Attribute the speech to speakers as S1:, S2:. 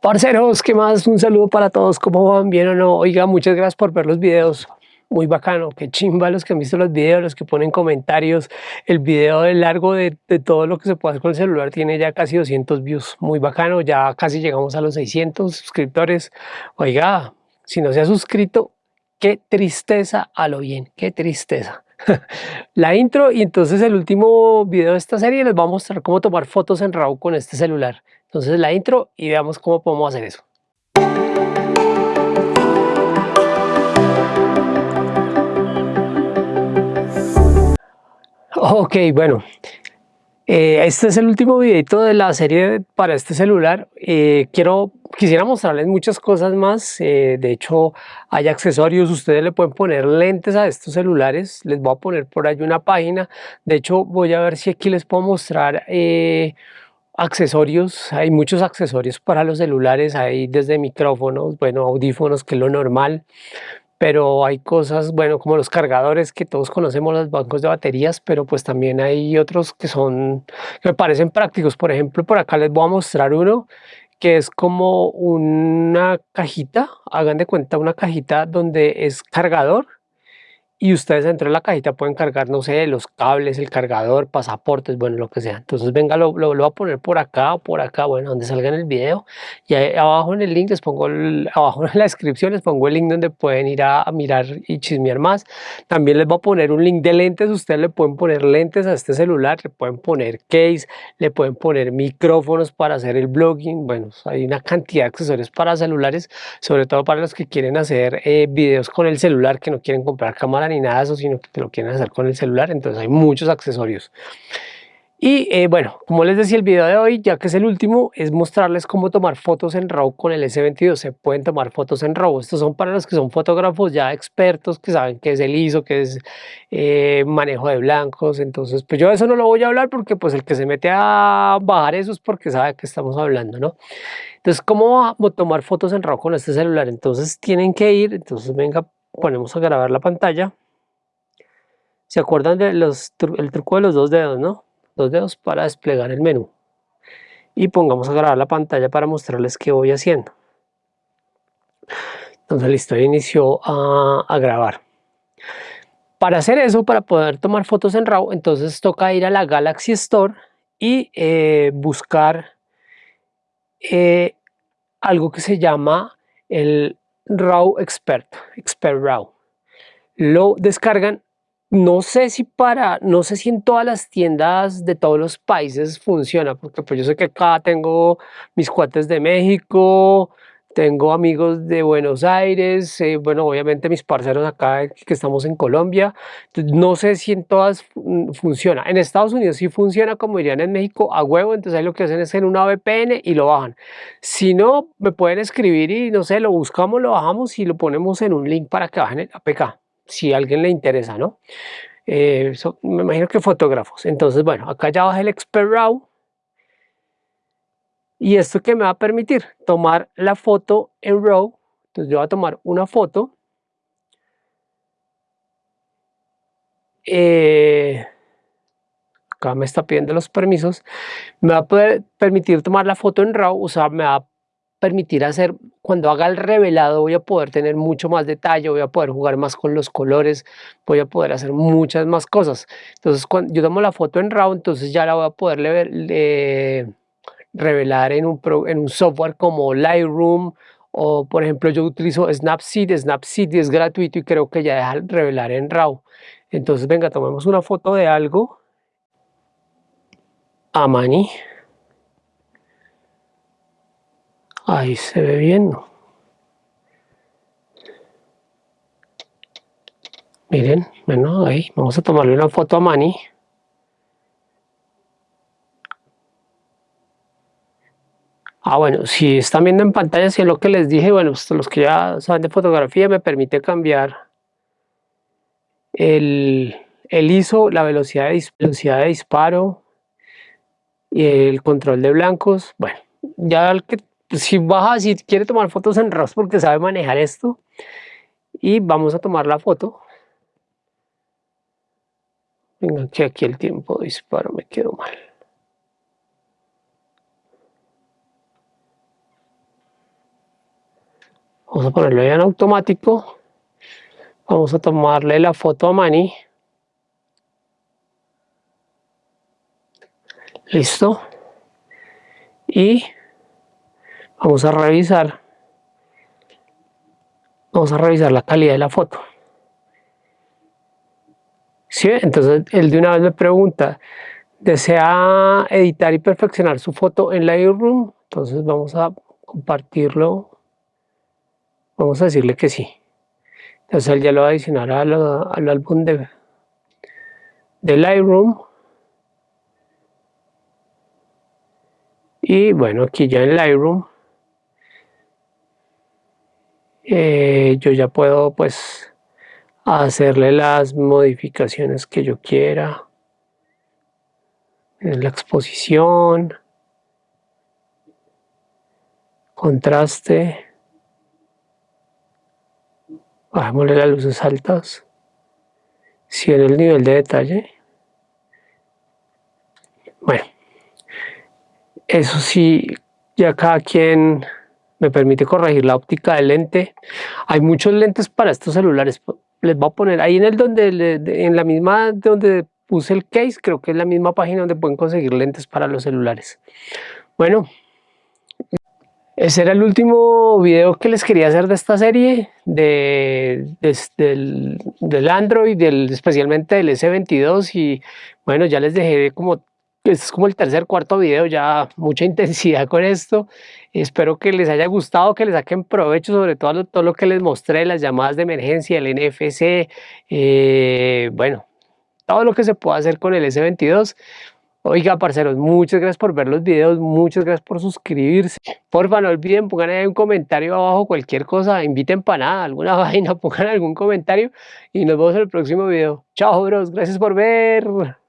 S1: Parceros, ¿qué más? Un saludo para todos, ¿cómo van? ¿Bien o no? Oiga, muchas gracias por ver los videos. Muy bacano, qué chimba los que han visto los videos, los que ponen comentarios. El video de largo de, todo lo que se puede hacer con el celular tiene ya casi 200 views. Muy bacano, ya casi llegamos a los 600 suscriptores. Oiga, si no se ha suscrito, qué tristeza a lo bien, qué tristeza. la intro y entonces el último video de esta serie les va a mostrar cómo tomar fotos en RAW con este celular. Entonces la intro y veamos cómo podemos hacer eso. Ok, bueno, eh, este es el último videito de la serie para este celular. Eh, quiero, quisiera mostrarles muchas cosas más. Eh, de hecho, hay accesorios. Ustedes le pueden poner lentes a estos celulares. Les voy a poner por ahí una página. De hecho, voy a ver si aquí les puedo mostrar accesorios. Hay muchos accesorios para los celulares. Hay desde micrófonos, bueno, audífonos, que es lo normal pero hay cosas, bueno, como los cargadores que todos conocemos, los bancos de baterías, pero pues también hay otros que son, que me parecen prácticos. Por ejemplo, por acá les voy a mostrar uno que es como una cajita, hagan de cuenta una cajita donde es cargador y ustedes dentro de la cajita pueden cargar, no sé, los cables, el cargador, pasaportes, bueno, lo que sea. Entonces, venga, lo, lo, voy a poner por acá o por acá, bueno, donde salga en el video. Y ahí abajo en el link les pongo, abajo en la descripción les pongo el link donde pueden ir a, mirar y chismear más. También les voy a poner un link de lentes, ustedes le pueden poner lentes a este celular, le pueden poner case, le pueden poner micrófonos para hacer el blogging. Bueno, hay una cantidad de accesorios para celulares, sobre todo para los que quieren hacer eh, videos con el celular, que no quieren comprar cámara ni nada de eso, sino que te lo quieren hacer con el celular, entonces hay muchos accesorios. Y eh, bueno, como les decía el video de hoy, ya que es el último, es mostrarles cómo tomar fotos en RAW con el S22. Se pueden tomar fotos en RAW. Estos son para los que son fotógrafos ya expertos, que saben qué es el ISO, qué es eh, manejo de blancos. Entonces, pues yo eso no lo voy a hablar porque pues el que se mete a bajar eso es porque sabe que estamos hablando, ¿no? Entonces, ¿cómo tomar fotos en RAW con este celular? Entonces tienen que ir, entonces venga, ponemos a grabar la pantalla. ¿Se acuerdan del truco de los dos dedos, no? Dos dedos para desplegar el menú. Y pongamos a grabar la pantalla para mostrarles qué voy haciendo. Entonces listo, inició a, grabar. Para hacer eso, para poder tomar fotos en RAW, entonces toca ir a la Galaxy Store y eh, buscar eh, algo que se llama el RAW Expert, Expert RAW. Lo descargan no sé si para, no sé si en todas las tiendas de todos los países funciona, porque pues yo sé que acá tengo mis cuates de México, tengo amigos de Buenos Aires, eh, bueno, obviamente mis parceros acá que estamos en Colombia, no sé si en todas funciona. En Estados Unidos sí funciona, como dirían en México, a huevo, entonces ahí lo que hacen es en una VPN y lo bajan. Si no, me pueden escribir y no sé, lo buscamos, lo bajamos y lo ponemos en un link para que bajen el APK si a alguien le interesa, ¿no? Eh, me imagino que fotógrafos. Entonces, bueno, acá ya bajé el Expert RAW. Y esto que me va a permitir tomar la foto en RAW. Entonces yo voy a tomar una foto. Eh, acá me está pidiendo los permisos. Me va a poder permitir tomar la foto en RAW, o sea, me va a permitir hacer, cuando haga el revelado voy a poder tener mucho más detalle, voy a poder jugar más con los colores, voy a poder hacer muchas más cosas. Entonces cuando yo tomo la foto en RAW, entonces ya la voy a poder revelar en un, en un software como Lightroom o por ejemplo yo utilizo Snapseed, Snapseed es gratuito y creo que ya deja revelar en RAW. Entonces venga, tomemos una foto de algo a Ahí se ve bien. Miren, bueno, ahí vamos a tomarle una foto a Manny. Ah, bueno, si están viendo en pantalla, si es lo que les dije, bueno, pues, los que ya saben de fotografía, me permite cambiar el, ISO, la velocidad de, velocidad de disparo y el control de blancos. Bueno, ya el que si baja, si quiere tomar fotos en RAW porque sabe manejar esto. Y vamos a tomar la foto. Venga, que aquí el tiempo de disparo me quedó mal. vamos a ponerlo ya en automático vamos a tomarle la foto a Manny listo y vamos a revisar. Vamos a revisar la calidad de la foto. ¿Sí? entonces él de una vez me pregunta desea editar y perfeccionar su foto en Lightroom entonces vamos a compartirlo. Vamos a decirle que sí. Entonces él ya lo va a adicionar al, al álbum de, de Lightroom. Y bueno aquí ya en Lightroom eh, yo ya puedo pues hacerle las modificaciones que yo quiera. En la exposición contraste. Bajémosle las luces altas. Si en el nivel de detalle. Bueno eso sí ya cada quien me permite corregir la óptica del lente. Hay muchos lentes para estos celulares. Les voy a poner ahí en el donde en la misma donde puse el case creo que es la misma página donde pueden conseguir lentes para los celulares. Bueno ese era el último video que les quería hacer de esta serie, de, del, Android, del, especialmente del S22 y bueno, ya les dejé como, es como el tercer, cuarto video, ya mucha intensidad con esto. Espero que les haya gustado, que les saquen provecho sobre todo todo lo que les mostré, las llamadas de emergencia, el NFC, eh, bueno, todo lo que se puede hacer con el S22. Oiga, parceros, muchas gracias por ver los videos, muchas gracias por suscribirse. Porfa, no olviden, pongan ahí un comentario abajo, cualquier cosa, inviten para nada, alguna vaina, pongan algún comentario y nos vemos en el próximo video. Chao, bros, gracias por ver.